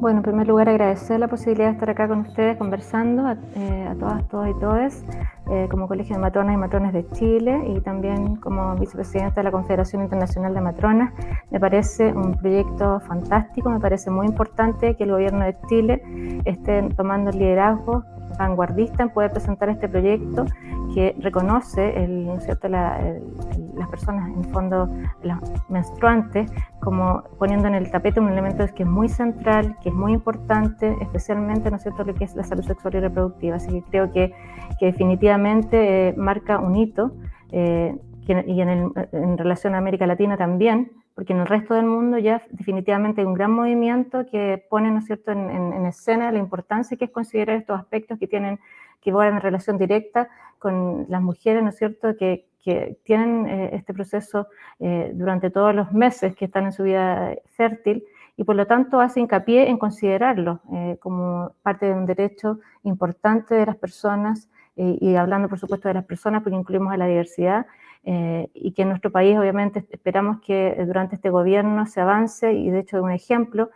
Bueno, en primer lugar agradecer la posibilidad de estar acá con ustedes conversando a, eh, todas, todos y todes, eh, como Colegio de Matronas y Matrones de Chile y también como vicepresidenta de la Confederación Internacional de Matronas. Me parece un proyecto fantástico, me parece muy importante que el gobierno de Chile esté tomando el liderazgo vanguardista en poder presentar este proyecto que reconoce el, ¿cierto? La, las personas, en fondo, las menstruantes, como poniendo en el tapete un elemento que es muy central, que es muy importante, especialmente, ¿no es cierto?, lo que es la salud sexual y reproductiva. Así que creo que, que definitivamente eh, marca un hito, eh, y en, el, en relación a América Latina también, porque en el resto del mundo ya definitivamente hay un gran movimiento que pone, ¿no es cierto?, en, en, escena la importancia que es considerar estos aspectos que tienen que van en relación directa con las mujeres, ¿no es cierto?, que, que tienen eh, este proceso eh, durante todos los meses que están en su vida fértil y por lo tanto hace hincapié en considerarlo eh, como parte de un derecho importante de las personas y hablando por supuesto de las personas porque incluimos a la diversidad y que en nuestro país obviamente esperamos que durante este gobierno se avance y de hecho un ejemplo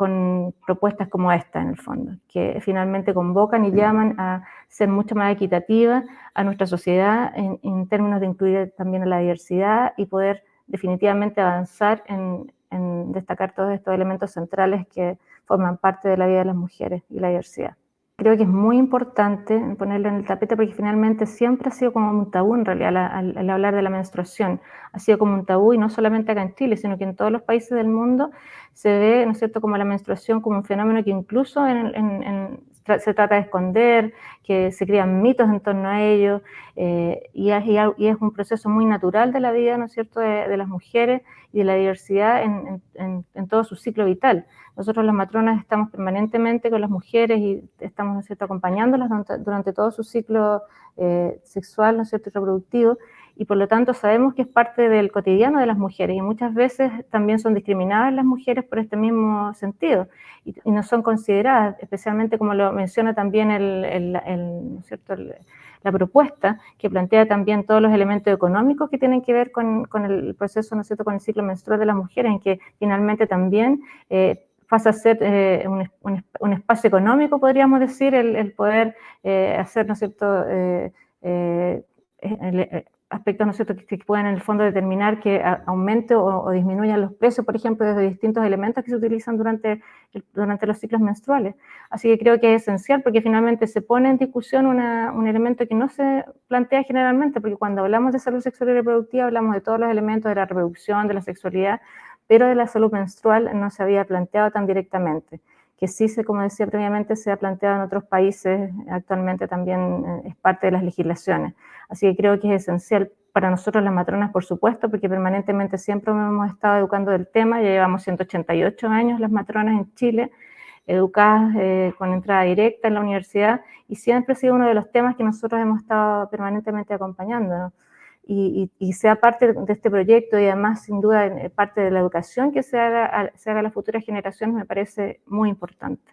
con propuestas como esta, en el fondo, que finalmente convocan y llaman a ser mucho más equitativa a nuestra sociedad en, términos de incluir también a la diversidad y poder definitivamente avanzar en, en destacar todos estos elementos centrales que forman parte de la vida de las mujeres y la diversidad creo que es muy importante ponerlo en el tapete porque finalmente siempre ha sido como un tabú en realidad al, hablar de la menstruación. Ha sido como un tabú y no solamente acá en Chile, sino que en todos los países del mundo se ve, ¿no es cierto?, como la menstruación como un fenómeno que incluso se trata de esconder, que se crean mitos en torno a ello, eh, y, es, un proceso muy natural de la vida, ¿no es cierto?, de, las mujeres y de la diversidad en, en todo su ciclo vital. Nosotros las matronas estamos permanentemente con las mujeres y estamos, ¿no cierto?, acompañándolas durante, todo su ciclo eh, sexual, ¿no cierto?, y reproductivo, y por lo tanto sabemos que es parte del cotidiano de las mujeres y muchas veces también son discriminadas las mujeres por este mismo sentido y, no son consideradas, especialmente como lo menciona también el, cierto? la propuesta, que plantea también todos los elementos económicos que tienen que ver con, el proceso, ¿no cierto?, con el ciclo menstrual de las mujeres, en que finalmente también eh, pasa a ser eh, un, espacio económico, podríamos decir, el, poder eh, hacer, ¿no es cierto?, aspectos, ¿no es cierto?, que, pueden en el fondo determinar que aumente o, disminuyan los precios, por ejemplo, desde distintos elementos que se utilizan durante, durante los ciclos menstruales. Así que creo que es esencial porque finalmente se pone en discusión un elemento que no se plantea generalmente, porque cuando hablamos de salud sexual y reproductiva hablamos de todos los elementos de la reproducción, de la sexualidad, pero de la salud menstrual no se había planteado tan directamente, que sí, se, como decía previamente, se ha planteado en otros países, actualmente también eh, es parte de las legislaciones. Así que creo que es esencial para nosotros las matronas, por supuesto, porque permanentemente siempre hemos estado educando del tema, ya llevamos 188 años las matronas en Chile, educadas eh, con entrada directa en la universidad, y siempre ha sido uno de los temas que nosotros hemos estado permanentemente acompañando y, sea parte de este proyecto y además sin duda eh, parte de la educación que se haga, a las futuras generaciones me parece muy importante.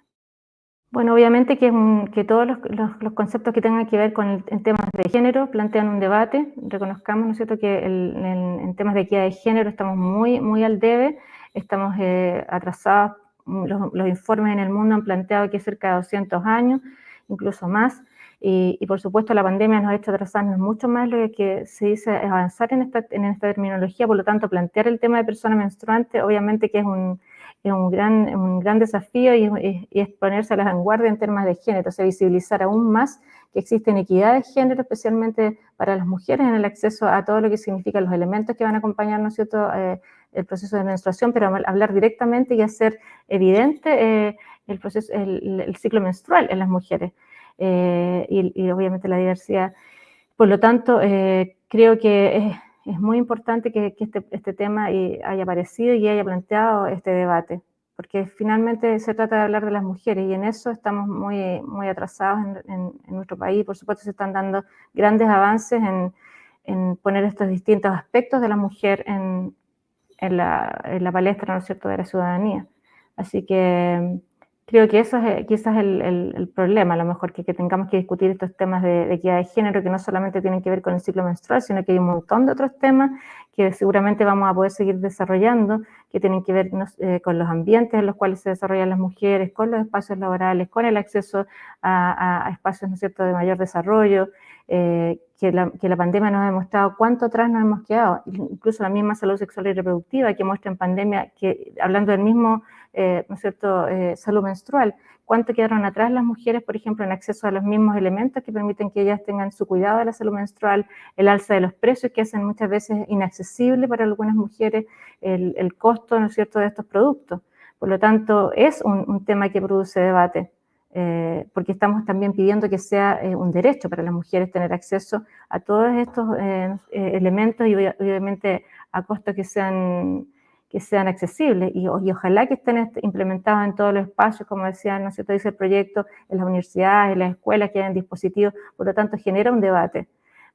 Bueno, obviamente que, todos los, conceptos que tengan que ver con el, temas de género plantean un debate, reconozcamos, ¿no es cierto?, que en temas de equidad de género estamos muy, muy al debe, estamos eh, atrasados, los, los informes en el mundo han planteado que cerca de 200 años, incluso más, y, por supuesto la pandemia nos ha hecho atrasarnos mucho más lo que se dice avanzar en esta, en esta terminología, por lo tanto plantear el tema de persona menstruante obviamente que es un, es un, gran, desafío y, es ponerse a la vanguardia en temas de género, o sea, visibilizar aún más que existe inequidad de género, especialmente para las mujeres en el acceso a todo lo que significan los elementos que van a acompañar, ¿no es cierto?, eh, el proceso de menstruación, pero hablar directamente y hacer evidente eh, el, proceso, el ciclo menstrual en las mujeres. Eh, y, obviamente la diversidad. Por lo tanto, eh, creo que es, es, muy importante que, este, este, tema haya aparecido y haya planteado este debate, porque finalmente se trata de hablar de las mujeres y en eso estamos muy, muy atrasados en, nuestro país. Por supuesto, se están dando grandes avances en, en poner estos distintos aspectos de la mujer en, en, la, en la palestra, ¿no es cierto?, de la ciudadanía. Así que Creo que eso es quizás el, el, problema, a lo mejor que, que, tengamos que discutir estos temas de, de, equidad de género que no solamente tienen que ver con el ciclo menstrual, sino que hay un montón de otros temas que seguramente vamos a poder seguir desarrollando, que tienen que ver eh, con los ambientes en los cuales se desarrollan las mujeres, con los espacios laborales, con el acceso a, a, espacios ¿no cierto? de mayor desarrollo, eh, que, que, la, pandemia nos ha demostrado cuánto atrás nos hemos quedado, incluso la misma salud sexual y reproductiva que muestra en pandemia, que hablando del mismo eh, ¿no es cierto?, eh, salud menstrual. ¿Cuánto quedaron atrás las mujeres, por ejemplo, en acceso a los mismos elementos que permiten que ellas tengan su cuidado de la salud menstrual, el alza de los precios que hacen muchas veces inaccesible para algunas mujeres el, el costo, ¿no es cierto?, de estos productos. Por lo tanto, es un, tema que produce debate. Eh, porque estamos también pidiendo que sea un derecho para las mujeres tener acceso a todos estos elementos y obviamente a costos que sean que sean accesibles y, ojalá que estén implementados en todos los espacios, como decía, ¿no sé, dice el proyecto, en las universidades, en las escuelas, que hayan dispositivos, por lo tanto genera un debate,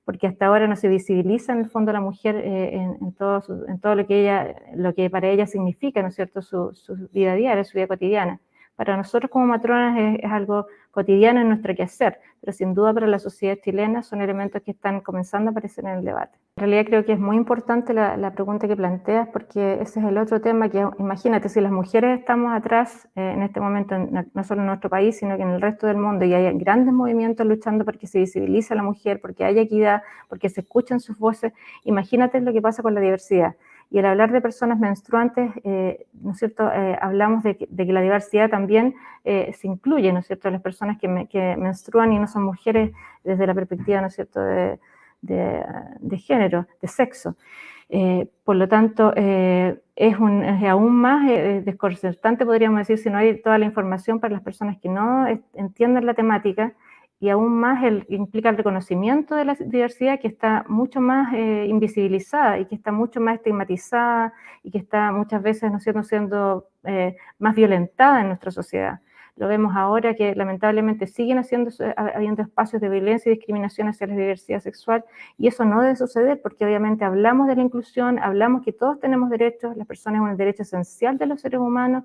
porque hasta ahora no se visibiliza en el fondo la mujer eh, en, todo en, todo lo que ella, lo que para ella significa, ¿no cierto?, su, su vida diaria, su vida cotidiana. Para nosotros como matronas es, algo cotidiano en nuestro quehacer, pero sin duda para la sociedad chilena son elementos que están comenzando a aparecer en el debate. En realidad creo que es muy importante la, pregunta que planteas porque ese es el otro tema que, imagínate, si las mujeres estamos atrás eh, en este momento, en, no solo en nuestro país, sino que en el resto del mundo, y hay grandes movimientos luchando porque se visibilice a la mujer, porque haya equidad, porque se escuchen sus voces, imagínate lo que pasa con la diversidad. Y al hablar de personas menstruantes, eh, ¿no es cierto?, eh, hablamos de que, la diversidad también eh, se incluye, ¿no es cierto?, las personas que, me, menstruan y no son mujeres desde la perspectiva, ¿no es cierto?, de, género, de sexo. Por lo tanto, es, es, aún más desconcertante, podríamos decir, si no hay toda la información para las personas que no entienden la temática y aún más el, implica el reconocimiento de la diversidad que está mucho más eh, invisibilizada y que está mucho más estigmatizada y que está muchas veces no siendo, siendo eh, más violentada en nuestra sociedad. Lo vemos ahora que lamentablemente siguen haciendo, habiendo espacios de violencia y discriminación hacia la diversidad sexual y eso no debe suceder porque obviamente hablamos de la inclusión, hablamos que todos tenemos derechos, las personas es un derecho esencial de los seres humanos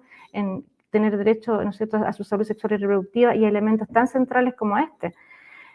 tener derecho ¿no cierto? a su salud sexual y reproductiva y elementos tan centrales como este.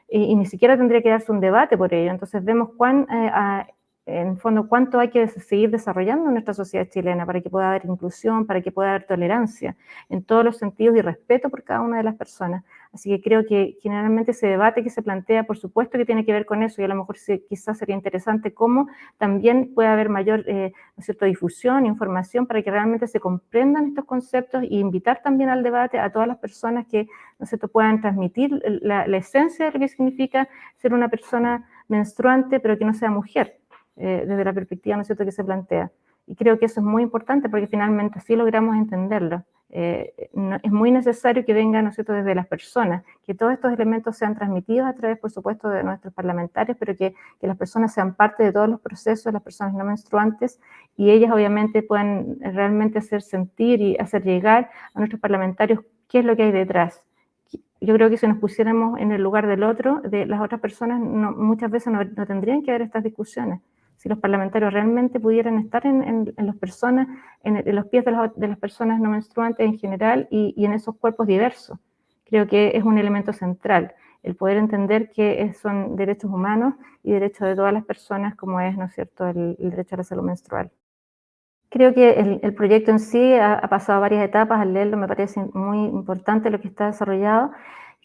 Y, ni siquiera tendría que darse un debate por ello. Entonces vemos cuán, eh, en fondo cuánto hay que seguir desarrollando en nuestra sociedad chilena para que pueda haber inclusión, para que pueda haber tolerancia en todos los sentidos y respeto por cada una de las personas. Así que creo que generalmente ese debate que se plantea, por supuesto que tiene que ver con eso y a lo mejor se, quizás sería interesante cómo también puede haber mayor eh, ¿no cierto? difusión, información para que realmente se comprendan estos conceptos e invitar también al debate a todas las personas que ¿no puedan transmitir la, la esencia de lo que significa ser una persona menstruante pero que no sea mujer eh, desde la perspectiva ¿no es cierto? que se plantea. Y creo que eso es muy importante porque finalmente así logramos entenderlo. Eh, no, es muy necesario que venga ¿no es cierto? desde las personas, que todos estos elementos sean transmitidos a través, por supuesto, de nuestros parlamentarios, pero que, que las personas sean parte de todos los procesos, las personas no menstruantes, y ellas obviamente puedan realmente hacer sentir y hacer llegar a nuestros parlamentarios qué es lo que hay detrás yo creo que si nos pusiéramos en el lugar del otro, de las otras personas, no, muchas veces no, no, tendrían que haber estas discusiones si los parlamentarios realmente pudieran estar en, en, personas, en, los pies de las, de personas no menstruantes en general y, y, en esos cuerpos diversos. Creo que es un elemento central, el poder entender que son derechos humanos y derechos de todas las personas, como es, ¿no es cierto?, el, derecho a la salud menstrual. Creo que el, el proyecto en sí ha, ha, pasado varias etapas, al leerlo me parece muy importante lo que está desarrollado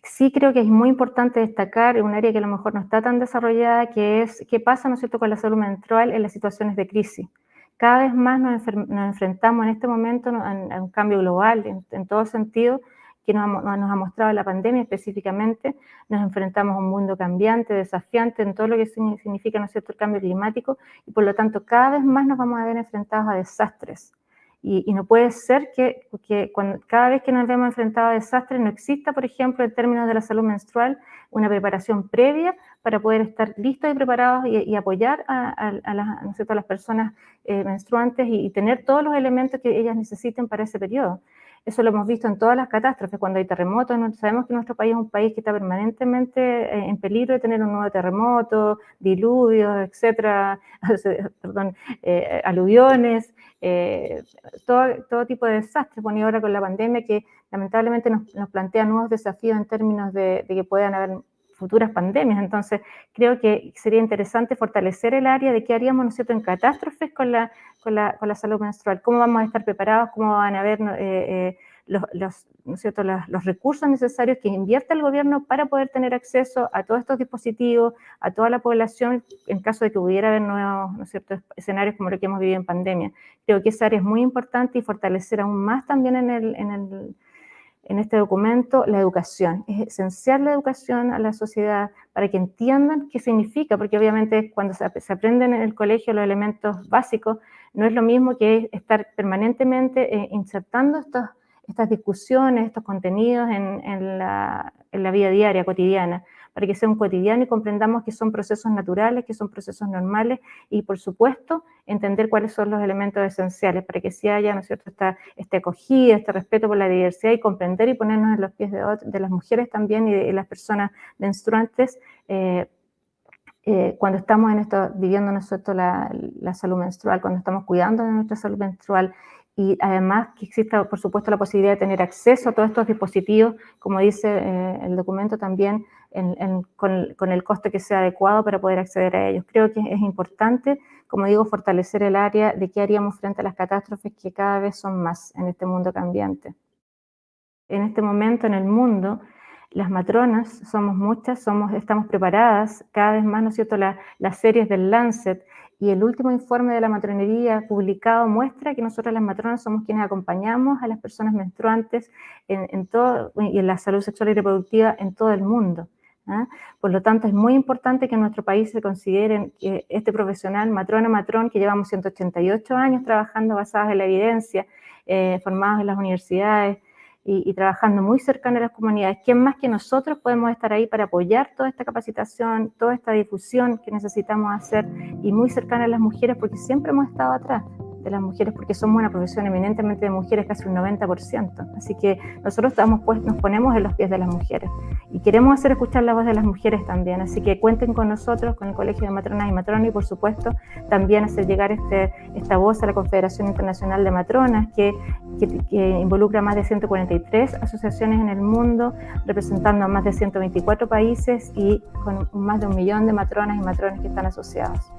sí creo que es muy importante destacar un área que a lo mejor no está tan desarrollada, que es qué pasa, ¿no es cierto?, con la salud menstrual en las situaciones de crisis. Cada vez más nos, enfrentamos en este momento a, un cambio global en, en todo sentido, que nos ha, nos ha, mostrado la pandemia específicamente, nos enfrentamos a un mundo cambiante, desafiante en todo lo que significa, ¿no es cierto?, el cambio climático, y por lo tanto cada vez más nos vamos a ver enfrentados a desastres, y, no puede ser que, cuando, cada vez que nos vemos enfrentados a desastres no exista, por ejemplo, en términos de la salud menstrual, una preparación previa para poder estar listos y preparados y, apoyar a, las personas eh, menstruantes y, y, tener todos los elementos que ellas necesiten para ese periodo. Eso lo hemos visto en todas las catástrofes, cuando hay terremotos, sabemos que nuestro país es un país que está permanentemente eh, en peligro de tener un nuevo terremoto, diluvios, etcétera, perdón, eh, aluviones, eh, todo, tipo de desastres. Bueno, y ahora con la pandemia que lamentablemente nos, plantea nuevos desafíos en términos de que puedan haber futuras pandemias. Entonces, creo que sería interesante fortalecer el área de qué haríamos, ¿no cierto?, en catástrofes con la, con la, con la salud menstrual. ¿Cómo vamos a estar preparados? ¿Cómo van a haber eh, eh, los, ¿no cierto? Los, recursos necesarios que invierta el gobierno para poder tener acceso a todos estos dispositivos, a toda la población, en caso de que hubiera haber nuevos ¿no es cierto? escenarios como lo que hemos vivido en pandemia? Creo que esa área es muy importante y fortalecer aún más también en el, en el en este documento la educación. Es esencial la educación a la sociedad para que entiendan qué significa, porque obviamente cuando se, aprenden en el colegio los elementos básicos, no es lo mismo que estar permanentemente eh, insertando estas discusiones, estos contenidos en, la, en la vida diaria, cotidiana para que sea un cotidiano y comprendamos que son procesos naturales, que son procesos normales y, por supuesto, entender cuáles son los elementos esenciales para que sí haya, ¿no es cierto?, esta, acogida, este respeto por la diversidad y comprender y ponernos en los pies de, las mujeres también y de, las personas menstruantes eh, eh, cuando estamos en esto, viviendo nosotros la, la salud menstrual, cuando estamos cuidando de nuestra salud menstrual y además que exista, por supuesto, la posibilidad de tener acceso a todos estos dispositivos, como dice eh, el documento también, con, el coste que sea adecuado para poder acceder a ellos. Creo que es importante, como digo, fortalecer el área de qué haríamos frente a las catástrofes que cada vez son más en este mundo cambiante. En este momento en el mundo, las matronas somos muchas, somos, estamos preparadas, cada vez más, ¿no es cierto?, las series del Lancet y el último informe de la matronería publicado muestra que nosotros las matronas somos quienes acompañamos a las personas menstruantes en todo, y en la salud sexual y reproductiva en todo el mundo. ¿Ah? Por lo tanto, es muy importante que en nuestro país se consideren que este profesional, matrona, matrón, que llevamos 188 años trabajando basados en la evidencia, eh, formados en las universidades y, trabajando muy cercano a las comunidades, ¿quién más que nosotros podemos estar ahí para apoyar toda esta capacitación, toda esta difusión que necesitamos hacer y muy cercana a las mujeres porque siempre hemos estado atrás? De las mujeres porque somos una profesión eminentemente de mujeres, casi un 90%. Así que nosotros estamos, pues, nos ponemos en los pies de las mujeres y queremos hacer escuchar la voz de las mujeres también. Así que cuenten con nosotros, con el Colegio de Matronas y Matronas y, por supuesto, también hacer llegar este, esta voz a la Confederación Internacional de Matronas, que, que, involucra más de 143 asociaciones en el mundo, representando a más de 124 países y con más de un millón de matronas y matrones que están asociados.